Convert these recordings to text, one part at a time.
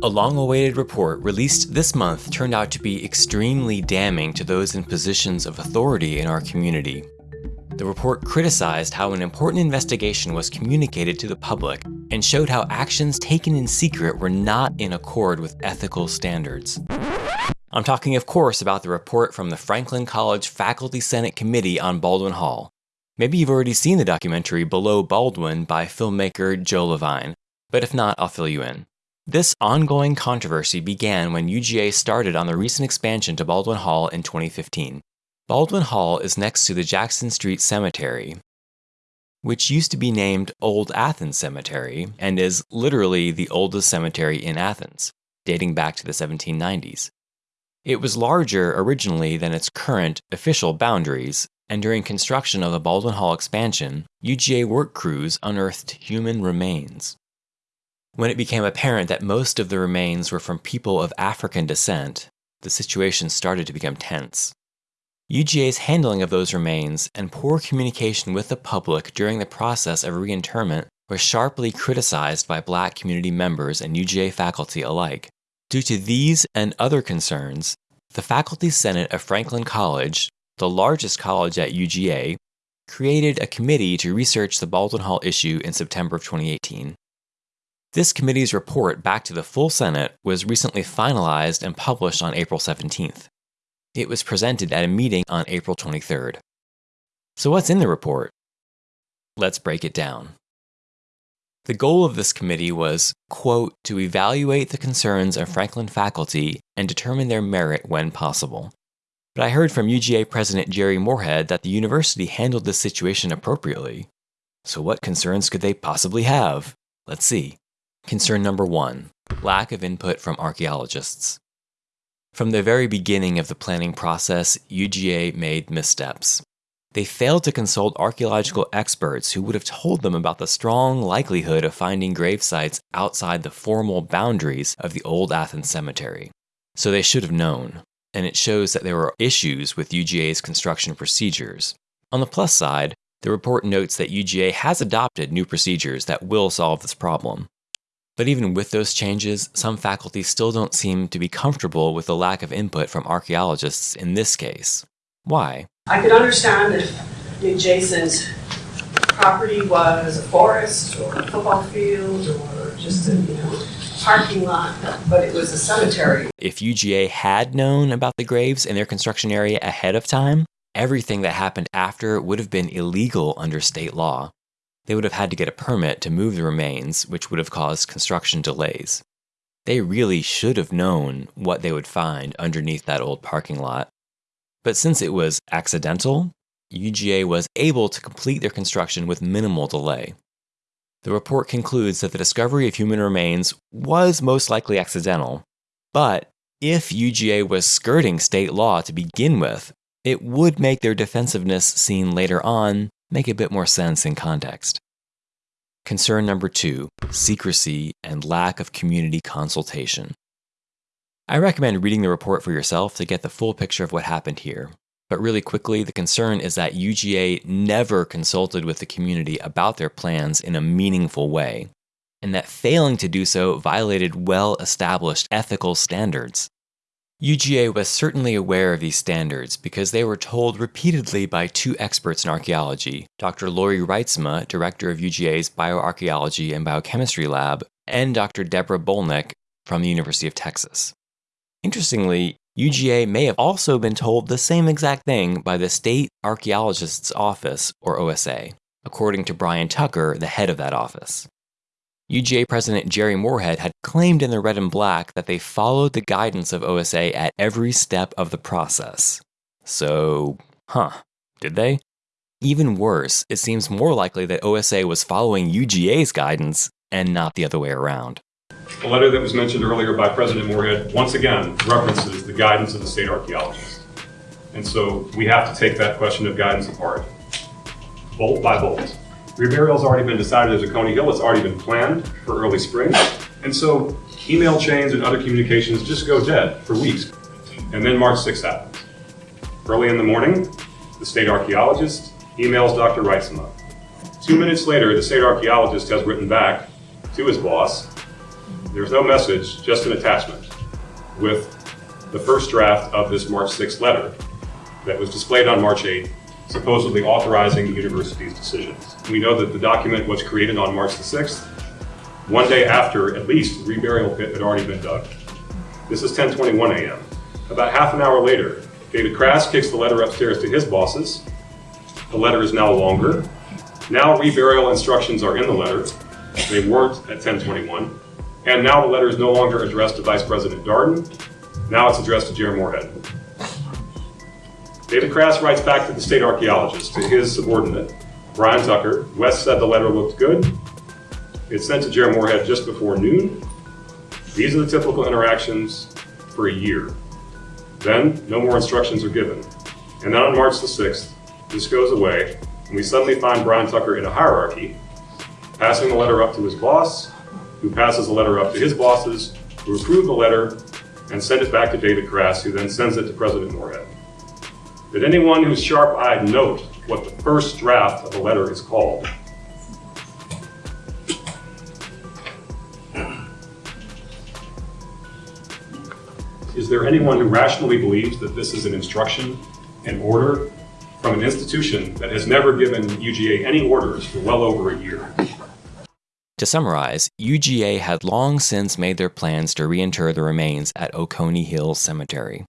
A long-awaited report released this month turned out to be extremely damning to those in positions of authority in our community. The report criticized how an important investigation was communicated to the public and showed how actions taken in secret were not in accord with ethical standards. I'm talking of course about the report from the Franklin College Faculty Senate Committee on Baldwin Hall. Maybe you've already seen the documentary Below Baldwin by filmmaker Joe Levine, but if not, I'll fill you in. This ongoing controversy began when UGA started on the recent expansion to Baldwin Hall in 2015. Baldwin Hall is next to the Jackson Street Cemetery, which used to be named Old Athens Cemetery and is literally the oldest cemetery in Athens, dating back to the 1790s. It was larger originally than its current official boundaries, and during construction of the Baldwin Hall expansion, UGA work crews unearthed human remains. When it became apparent that most of the remains were from people of African descent, the situation started to become tense. UGA's handling of those remains and poor communication with the public during the process of reinterment was sharply criticized by black community members and UGA faculty alike. Due to these and other concerns, the Faculty Senate of Franklin College, the largest college at UGA, created a committee to research the Baldwin Hall issue in September of 2018. This committee's report back to the full Senate was recently finalized and published on April 17th. It was presented at a meeting on April 23rd. So what's in the report? Let's break it down. The goal of this committee was, quote, to evaluate the concerns of Franklin faculty and determine their merit when possible. But I heard from UGA President Jere Morehead that the university handled this situation appropriately. So what concerns could they possibly have? Let's see. Concern number one, lack of input from archaeologists. From the very beginning of the planning process, UGA made missteps. They failed to consult archaeological experts who would have told them about the strong likelihood of finding grave sites outside the formal boundaries of the old Athens cemetery. So they should have known, and it shows that there were issues with UGA's construction procedures. On the plus side, the report notes that UGA has adopted new procedures that will solve this problem. But even with those changes, some faculty still don't seem to be comfortable with the lack of input from archaeologists in this case. Why? I could understand if the adjacent property was a forest or a football field or just a, you know, parking lot, but it was a cemetery. If UGA had known about the graves in their construction area ahead of time, everything that happened after would have been illegal under state law they would have had to get a permit to move the remains, which would have caused construction delays. They really should have known what they would find underneath that old parking lot. But since it was accidental, UGA was able to complete their construction with minimal delay. The report concludes that the discovery of human remains was most likely accidental, but if UGA was skirting state law to begin with, it would make their defensiveness seen later on make a bit more sense in context. Concern number two, secrecy and lack of community consultation. I recommend reading the report for yourself to get the full picture of what happened here. But really quickly, the concern is that UGA never consulted with the community about their plans in a meaningful way, and that failing to do so violated well established ethical standards. UGA was certainly aware of these standards because they were told repeatedly by two experts in archaeology, Dr. Laurie Reitsema, director of UGA's Bioarchaeology and Biochemistry Lab, and Dr. Deborah Bolnick from the University of Texas. Interestingly, UGA may have also been told the same exact thing by the State Archaeologist's Office, or OSA, according to Brian Tucker, the head of that office. UGA President Jere Morehead had claimed in the red and black that they followed the guidance of OSA at every step of the process. So, huh, did they? Even worse, it seems more likely that OSA was following UGA's guidance and not the other way around. The letter that was mentioned earlier by President Morehead, once again, references the guidance of the state archaeologists. And so we have to take that question of guidance apart, bolt by bolt. Reburial's already been decided as Oconee Hill. It's already been planned for early spring. And so email chains and other communications just go dead for weeks. And then March 6th happens. Early in the morning, the state archaeologist emails Dr. Reitsema. Two minutes later, the state archaeologist has written back to his boss There's no message, just an attachment with the first draft of this March 6th letter that was displayed on March 8th, supposedly authorizing the university's decisions. We know that the document was created on March the 6th, one day after at least the reburial pit had already been dug. This is 10:21 a.m. About half an hour later, David Crass kicks the letter upstairs to his bosses. The letter is now longer. Now reburial instructions are in the letter. They weren't at 1021. And now the letter is no longer addressed to Vice President Darden. Now it's addressed to Jere Morehead. David Crass writes back to the state archaeologist, to his subordinate, Brian Tucker. West said the letter looked good. It's sent to Jere Morehead just before noon. These are the typical interactions for a year. Then, no more instructions are given. And then on March the 6th, this goes away, and we suddenly find Brian Tucker in a hierarchy, passing the letter up to his boss, who passes the letter up to his bosses, who approve the letter and send it back to David Crass, who then sends it to President Morehead. Did anyone who's sharp-eyed note what the first draft of a letter is called? Is there anyone who rationally believes that this is an instruction, an order, from an institution that has never given UGA any orders for well over a year? To summarize, UGA had long since made their plans to reinter the remains at Oconee Hills Cemetery.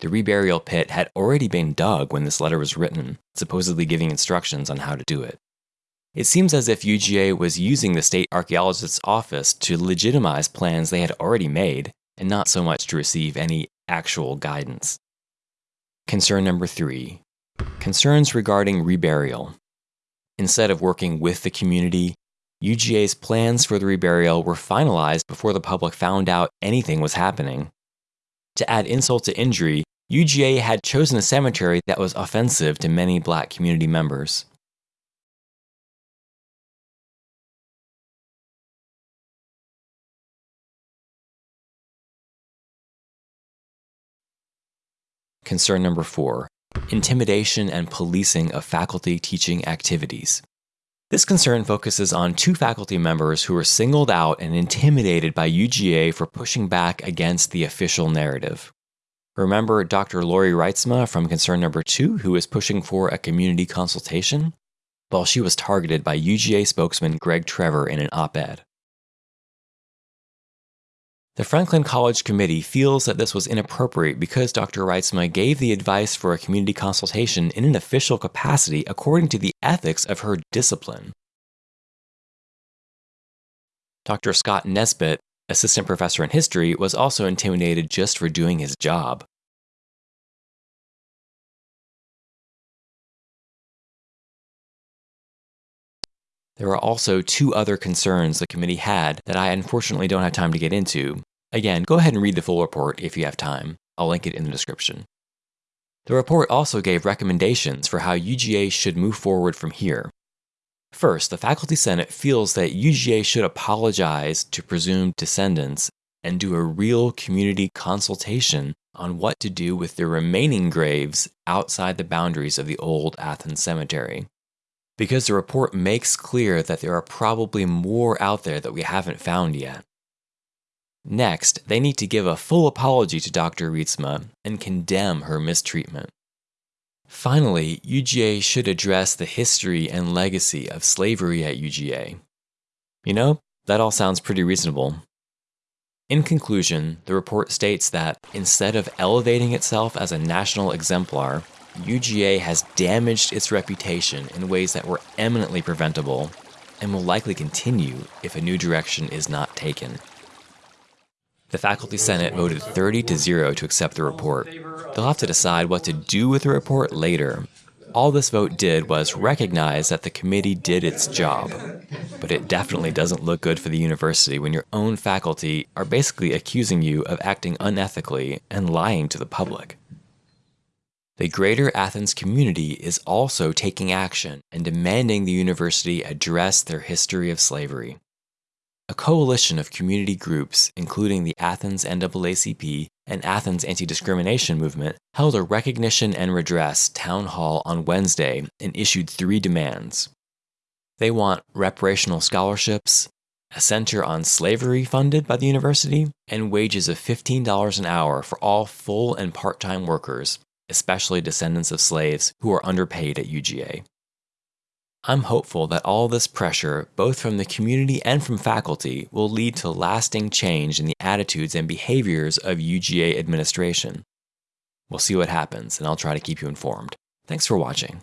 The reburial pit had already been dug when this letter was written, supposedly giving instructions on how to do it. It seems as if UGA was using the state archaeologist's office to legitimize plans they had already made, and not so much to receive any actual guidance. Concern number three concerns regarding reburial. Instead of working with the community, UGA's plans for the reburial were finalized before the public found out anything was happening. To add insult to injury, UGA had chosen a cemetery that was offensive to many black community members. Concern number four intimidation and policing of faculty teaching activities. This concern focuses on two faculty members who were singled out and intimidated by UGA for pushing back against the official narrative. Remember Dr. Laurie Reitsema from concern number two, who was pushing for a community consultation? Well, she was targeted by UGA spokesman Greg Trevor in an op ed. The Franklin College Committee feels that this was inappropriate because Dr. Reitsema gave the advice for a community consultation in an official capacity according to the ethics of her discipline. Dr. Scott Nesbit, assistant professor in history, was also intimidated just for doing his job. There are also two other concerns the committee had that I unfortunately don't have time to get into. Again, go ahead and read the full report if you have time. I'll link it in the description. The report also gave recommendations for how UGA should move forward from here. First, the Faculty Senate feels that UGA should apologize to presumed descendants and do a real community consultation on what to do with the remaining graves outside the boundaries of the old Athens Cemetery because the report makes clear that there are probably more out there that we haven't found yet. Next, they need to give a full apology to Dr. Reitsema and condemn her mistreatment. Finally, UGA should address the history and legacy of slavery at UGA. You know, that all sounds pretty reasonable. In conclusion, the report states that instead of elevating itself as a national exemplar, UGA has damaged its reputation in ways that were eminently preventable and will likely continue if a new direction is not taken. The Faculty Senate voted 30 to 0 to accept the report. They'll have to decide what to do with the report later. All this vote did was recognize that the committee did its job. But it definitely doesn't look good for the university when your own faculty are basically accusing you of acting unethically and lying to the public. The Greater Athens community is also taking action and demanding the university address their history of slavery. A coalition of community groups, including the Athens NAACP and Athens Anti Discrimination Movement, held a recognition and redress town hall on Wednesday and issued three demands. They want reparational scholarships, a center on slavery funded by the university, and wages of $15 an hour for all full and part time workers, especially descendants of slaves who are underpaid at UGA. I'm hopeful that all this pressure, both from the community and from faculty, will lead to lasting change in the attitudes and behaviors of UGA administration. We'll see what happens, and I'll try to keep you informed. Thanks for watching.